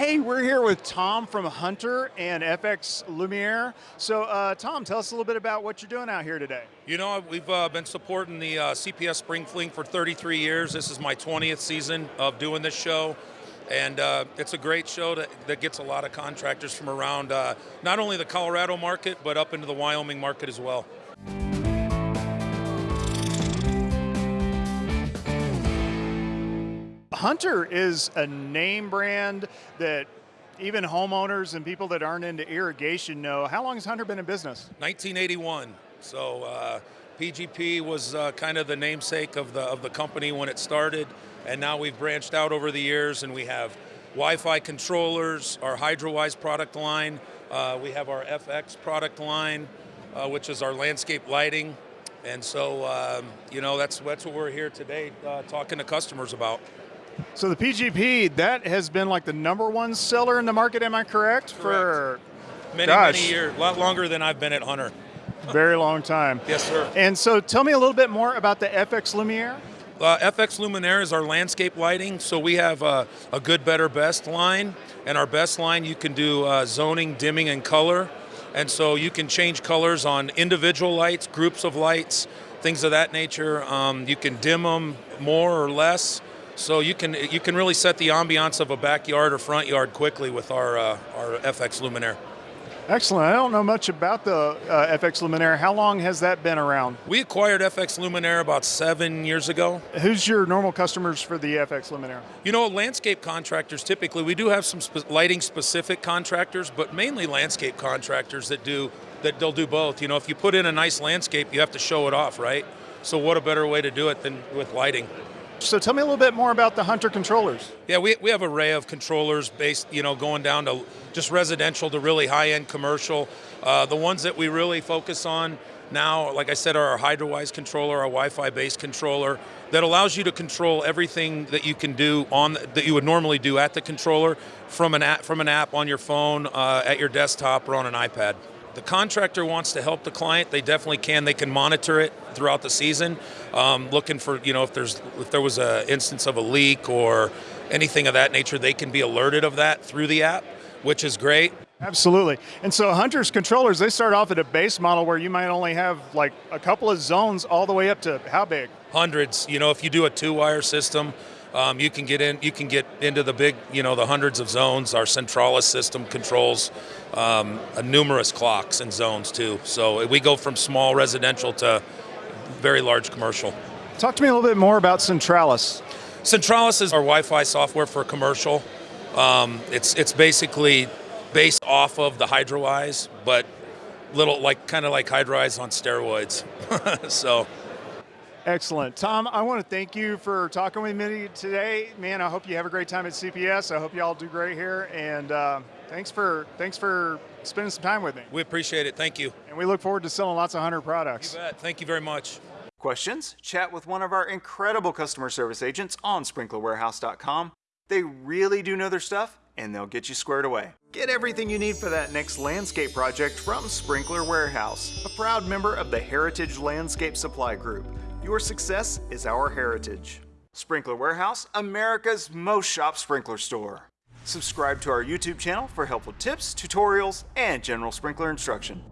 Hey, we're here with Tom from Hunter and FX Luminaire. So, uh, Tom, tell us a little bit about what you're doing out here today. You know, we've uh, been supporting the uh, CPS Spring Fling for 33 years. This is my 20th season of doing this show. And uh, it's a great show that, that, gets a lot of contractors from around uh, not only the Colorado market, but up into the Wyoming market as well. Hunter is a name brand that even homeowners and people that aren't into irrigation know. How long has Hunter been in business? 1981. So uh, PGP was uh, kind of the namesake of the of the company when it started, and now we've branched out over the years, and we have Wi-Fi controllers, our Hydrawise product line. Uh, we have our FX product line, uh, which is our landscape lighting. And so, um, you know, that's that's what we're here today uh, talking to customers about. So the PGP, that has been like the number one seller in the market, am I correct? correct. For many, gosh. many years, a lot longer than I've been at Hunter. Very long time. yes, sir. And so tell me a little bit more about the FX Luminaire. Uh, FX Luminaire is our landscape lighting. So we have uh, a good, better, best line. And our best line, you can do uh, zoning, dimming, and color. And so you can change colors on individual lights, groups of lights, things of that nature. Um, you can dim them more or less. So you can you can really set the ambiance of a backyard or front yard quickly with our uh, our FX Luminaire. Excellent. I don't know much about the uh, FX Luminaire. How long has that been around? We acquired FX Luminaire about seven years ago. Who's your normal customers for the FX Luminaire? You know, landscape contractors typically, we do have some lighting specific contractors, but mainly landscape contractors that do that they'll do both. You know, if you put in a nice landscape, you have to show it off, right? So what a better way to do it than with lighting? So tell me a little bit more about the Hunter controllers. Yeah, we, we have array of controllers based, you know, going down to just residential to really high-end commercial. Uh, the ones that we really focus on now, like I said, are our Hydrawise controller, our Wi-Fi based controller that allows you to control everything that you can do on that you would normally do at the controller from an app, from an app on your phone, uh, at your desktop, or on an iPad the contractor wants to help the client, they definitely can. They can monitor it throughout the season, um, looking for you know if there's if there was an instance of a leak or anything of that nature, they can be alerted of that through the app, which is great. Absolutely. And so Hunter's controllers, they start off at a base model where you might only have like a couple of zones all the way up to how big? Hundreds. You know, if you do a two-wire system, um, you can get in. You can get into the big, you know, the hundreds of zones. Our Centralus system controls um, numerous clocks and zones too. So we go from small residential to very large commercial. Talk to me a little bit more about Centralus. Centralus is our Wi-Fi software for commercial. Um, it's it's basically based off of the Hydrawise, but little like kind of like Hydrawise on steroids. so. Excellent. Tom, I want to thank you for talking with me today. Man, I hope you have a great time at CPS. I hope you all do great here. And uh, thanks for thanks for spending some time with me. We appreciate it. Thank you. And we look forward to selling lots of Hunter products. You bet. Thank you very much. Questions? Chat with one of our incredible customer service agents on sprinklerwarehouse.com. They really do know their stuff and they'll get you squared away. Get everything you need for that next landscape project from Sprinkler Warehouse, a proud member of the Heritage Landscape Supply Group. Your success is our heritage. Sprinkler Warehouse, America's most shop sprinkler store. Subscribe to our YouTube channel for helpful tips, tutorials, and general sprinkler instruction.